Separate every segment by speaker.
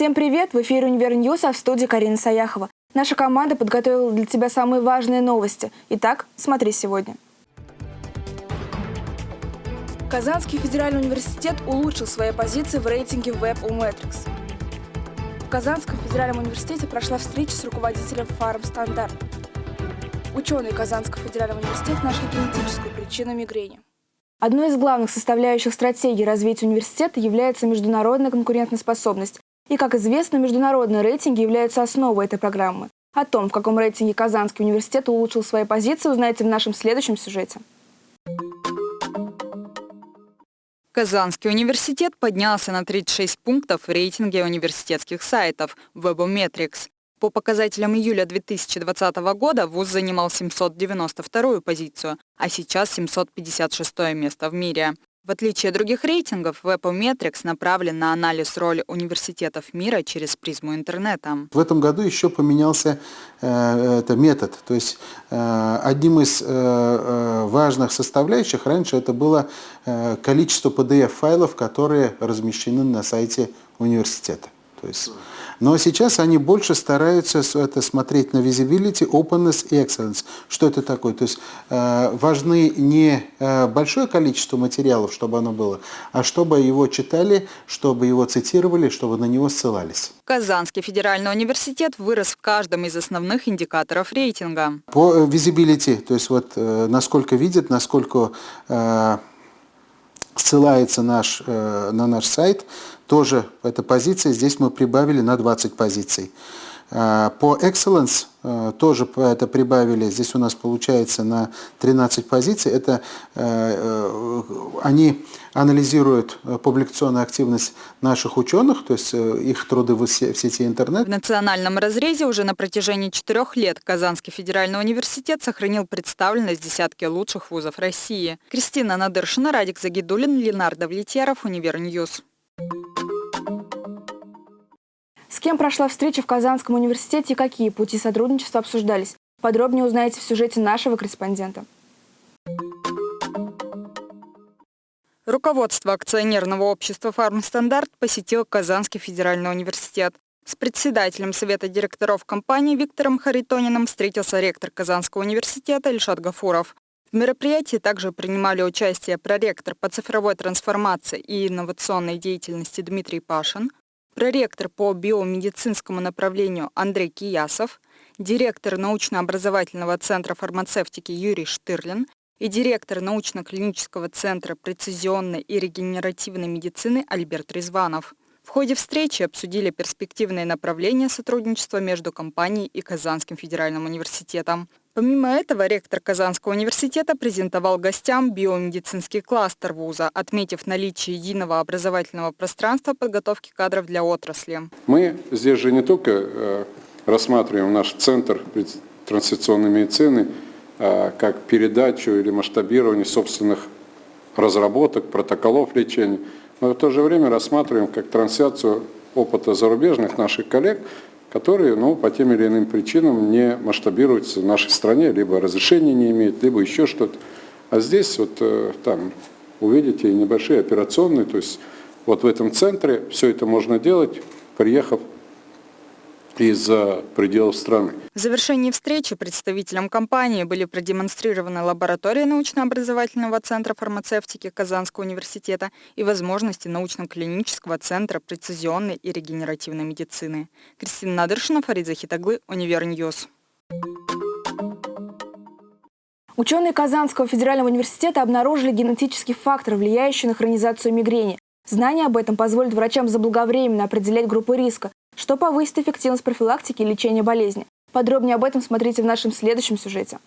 Speaker 1: Всем привет! В эфире «Универ News», а в студии Карина Саяхова. Наша команда подготовила для тебя самые важные новости. Итак, смотри сегодня. Казанский федеральный университет улучшил свои позиции в рейтинге Webometrics. В Казанском федеральном университете прошла встреча с руководителем Фармстандарт. Ученые Казанского федерального университета нашли генетическую причину мигрени. Одной из главных составляющих стратегии развития университета является международная конкурентоспособность. И, как известно, международные рейтинги являются основой этой программы. О том, в каком рейтинге Казанский университет улучшил свои позиции, узнаете в нашем следующем сюжете.
Speaker 2: Казанский университет поднялся на 36 пунктов в рейтинге университетских сайтов Webometrics. По показателям июля 2020 года ВУЗ занимал 792-ю позицию, а сейчас 756 место в мире. В отличие от других рейтингов, Webometrics направлен на анализ роли университетов мира через призму интернета.
Speaker 3: В этом году еще поменялся э, это метод. То есть э, одним из э, э важных составляющих раньше это было э, количество PDF-файлов, которые размещены на сайте университета. То есть но сейчас они больше стараются это смотреть на visibility, openness и excellence. Что это такое? То есть э, важны не э, большое количество материалов, чтобы оно было, а чтобы его читали, чтобы его цитировали, чтобы на него ссылались.
Speaker 2: Казанский федеральный университет вырос в каждом из основных индикаторов рейтинга.
Speaker 3: По э, visibility, то есть вот насколько видят, насколько ссылается наш, на наш сайт, тоже эта позиция, здесь мы прибавили на 20 позиций. А, по Excellence э, тоже это прибавили, здесь у нас получается на 13 позиций. Это э, э, они анализируют публикационную активность наших ученых, то есть их труды в сети интернет.
Speaker 2: В национальном разрезе уже на протяжении четырех лет Казанский федеральный университет сохранил представленность десятки лучших вузов России. Кристина Надыршина, Радик Загидулин, Ленар Давлетьяров, Универ News.
Speaker 1: С кем прошла встреча в Казанском университете и какие пути сотрудничества обсуждались? Подробнее узнаете в сюжете нашего корреспондента.
Speaker 2: Руководство акционерного общества «Фармстандарт» посетил Казанский федеральный университет. С председателем Совета директоров компании Виктором Харитониным встретился ректор Казанского университета Ильшат Гафуров. В мероприятии также принимали участие проректор по цифровой трансформации и инновационной деятельности Дмитрий Пашин, проректор по биомедицинскому направлению Андрей Киясов, директор научно-образовательного центра фармацевтики Юрий Штырлин и директор научно-клинического центра прецизионной и регенеративной медицины Альберт Резванов. В ходе встречи обсудили перспективные направления сотрудничества между компанией и Казанским федеральным университетом. Помимо этого, ректор Казанского университета презентовал гостям биомедицинский кластер вуза, отметив наличие единого образовательного пространства подготовки кадров для отрасли.
Speaker 4: Мы здесь же не только э, рассматриваем наш центр трансляционной медицины э, как передачу или масштабирование собственных разработок, протоколов лечения, но в то же время рассматриваем как трансляцию опыта зарубежных наших коллег, которые ну, по тем или иным причинам не масштабируются в нашей стране, либо разрешения не имеют, либо еще что-то. А здесь вот э, там увидите небольшие операционные, то есть вот в этом центре все это можно делать, приехав из-за пределов страны.
Speaker 2: В завершении встречи представителям компании были продемонстрированы лаборатория научно-образовательного центра фармацевтики Казанского университета и возможности научно-клинического центра прецизионной и регенеративной медицины. Кристина Надыршина, Фарид Захид оглы, Универ News.
Speaker 1: Ученые Казанского федерального университета обнаружили генетический фактор, влияющий на хронизацию мигрени. Знания об этом позволят врачам заблаговременно определять группы риска, что повысит эффективность профилактики и лечения болезни. Подробнее об этом смотрите в нашем следующем сюжете.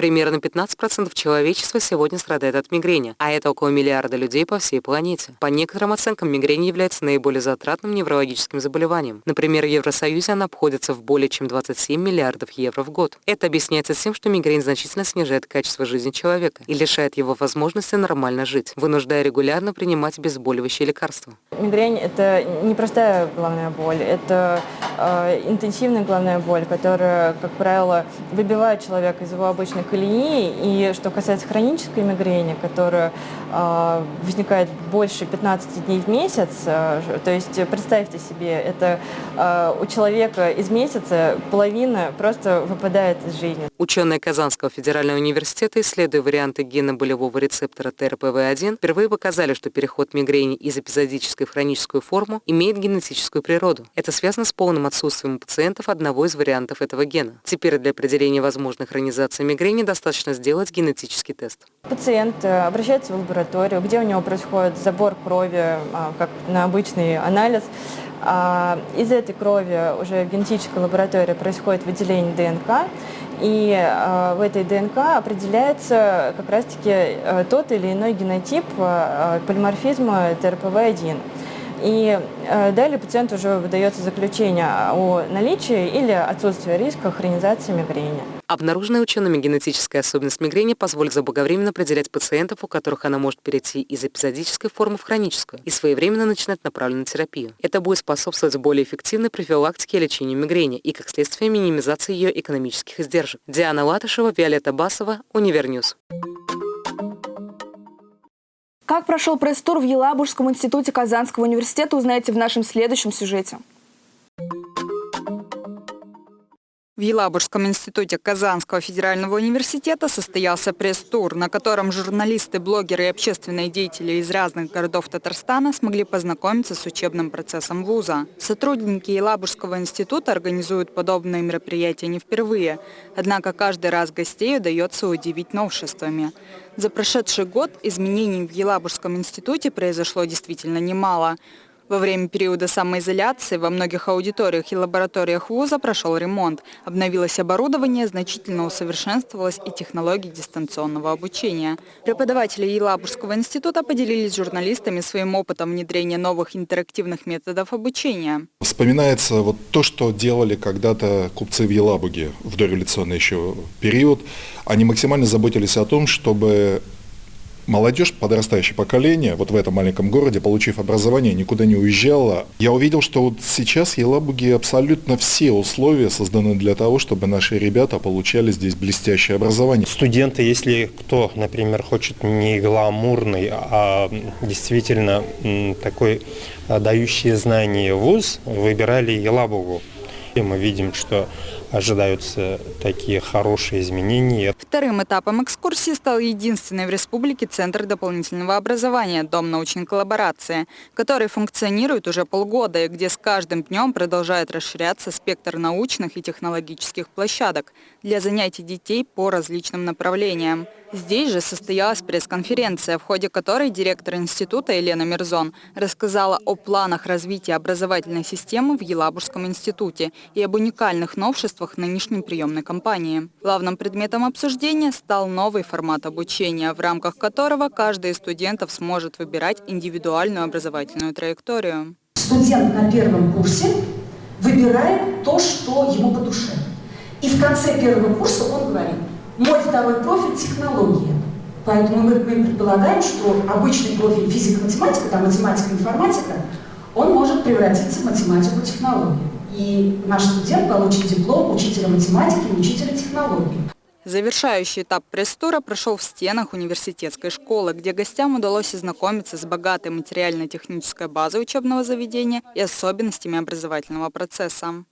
Speaker 5: Примерно 15% человечества сегодня страдает от мигрени, а это около миллиарда людей по всей планете. По некоторым оценкам, мигрень является наиболее затратным неврологическим заболеванием. Например, в Евросоюзе она обходится в более чем 27 миллиардов евро в год. Это объясняется тем, что мигрень значительно снижает качество жизни человека и лишает его возможности нормально жить, вынуждая регулярно принимать обезболивающие лекарства.
Speaker 6: Мигрень – это не простая головная боль, это э, интенсивная головная боль, которая, как правило, выбивает человека из его обычных колеи. И что касается хронической мигрени, которую э, возникает больше 15 дней в месяц. Э, то есть представьте себе, это э, у человека из месяца половина просто выпадает из жизни.
Speaker 5: Ученые Казанского федерального университета, исследуя варианты гена болевого рецептора ТРПВ1, впервые показали, что переход мигрени из эпизодической в хроническую форму имеет генетическую природу. Это связано с полным отсутствием у пациентов одного из вариантов этого гена. Теперь для определения возможной хронизации мигрени достаточно сделать генетический тест.
Speaker 6: Пациент э, обращается в лабораторию, где у него происходит забор крови, а, как на обычный анализ. А, из этой крови уже в генетической лаборатории происходит выделение ДНК, и э, в этой ДНК определяется как раз-таки э, тот или иной генотип э, полиморфизма ТРПВ1. И э, далее пациенту уже выдается заключение о наличии или отсутствии риска хронизации мигрени.
Speaker 5: Обнаруженная учеными генетическая особенность мигрени позволит заблаговременно определять пациентов, у которых она может перейти из эпизодической формы в хроническую, и своевременно начинать направленную терапию. Это будет способствовать более эффективной профилактике и лечению мигрени и, как следствие, минимизации ее экономических издержек. Диана Латышева, Виолетта Басова, Универ News.
Speaker 1: Как прошел пресс-тур в Елабужском институте Казанского университета, узнаете в нашем следующем сюжете.
Speaker 2: В Елабужском институте Казанского федерального университета состоялся пресс-тур, на котором журналисты, блогеры и общественные деятели из разных городов Татарстана смогли познакомиться с учебным процессом вуза. Сотрудники Елабужского института организуют подобные мероприятия не впервые, однако каждый раз гостей удается удивить новшествами. За прошедший год изменений в Елабужском институте произошло действительно немало – во время периода самоизоляции во многих аудиториях и лабораториях вуза прошел ремонт. Обновилось оборудование, значительно усовершенствовалось и технологии дистанционного обучения. Преподаватели Елабужского института поделились с журналистами своим опытом внедрения новых интерактивных методов обучения.
Speaker 7: Вспоминается вот то, что делали когда-то купцы в Елабуге в дореволюционный еще период. Они максимально заботились о том, чтобы молодежь, подрастающее поколение, вот в этом маленьком городе, получив образование, никуда не уезжала. Я увидел, что вот сейчас Елабуге абсолютно все условия созданы для того, чтобы наши ребята получали здесь блестящее образование.
Speaker 8: Студенты, если кто, например, хочет не гламурный, а действительно такой дающий знания вуз, выбирали Елабугу. И мы видим, что ожидаются такие хорошие изменения.
Speaker 2: Вторым этапом экскурсии стал единственный в республике Центр дополнительного образования «Дом научной коллаборации», который функционирует уже полгода и где с каждым днем продолжает расширяться спектр научных и технологических площадок для занятий детей по различным направлениям. Здесь же состоялась пресс-конференция, в ходе которой директор института Елена Мирзон рассказала о планах развития образовательной системы в Елабужском институте и об уникальных новшествах нынешней приемной кампании. Главным предметом обсуждения стал новый формат обучения, в рамках которого каждый из студентов сможет выбирать индивидуальную образовательную траекторию.
Speaker 9: Студент на первом курсе выбирает то, что ему по душе. И в конце первого курса он говорит, мой второй профиль – технология. Поэтому мы, мы предполагаем, что обычный профиль физика-математика, там математика-информатика, он может превратиться в математику-технологию. И наш студент получит диплом учителя математики и учителя технологии.
Speaker 2: Завершающий этап пресс-тура прошел в стенах университетской школы, где гостям удалось ознакомиться с богатой материально-технической базой учебного заведения и особенностями образовательного процесса.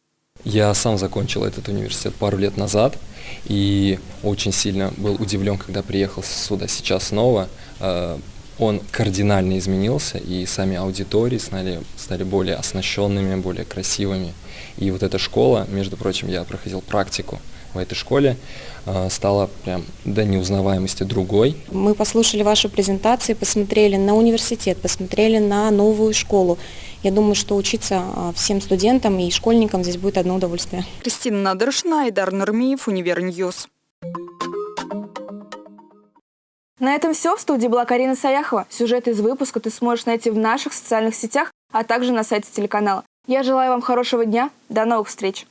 Speaker 10: Я сам закончил этот университет пару лет назад и очень сильно был удивлен, когда приехал сюда сейчас снова. Э, он кардинально изменился, и сами аудитории стали, стали более оснащенными, более красивыми. И вот эта школа, между прочим, я проходил практику в этой школе, э, стала прям до неузнаваемости другой.
Speaker 11: Мы послушали вашу презентацию, посмотрели на университет, посмотрели на новую школу. Я думаю, что учиться а, всем студентам и школьникам здесь будет одно удовольствие.
Speaker 2: Кристина Надыршина, Айдар Нурмиев, Универ News.
Speaker 1: На этом все. В студии была Карина Саяхова. Сюжет из выпуска ты сможешь найти в наших социальных сетях, а также на сайте телеканала. Я желаю вам хорошего дня. До новых встреч!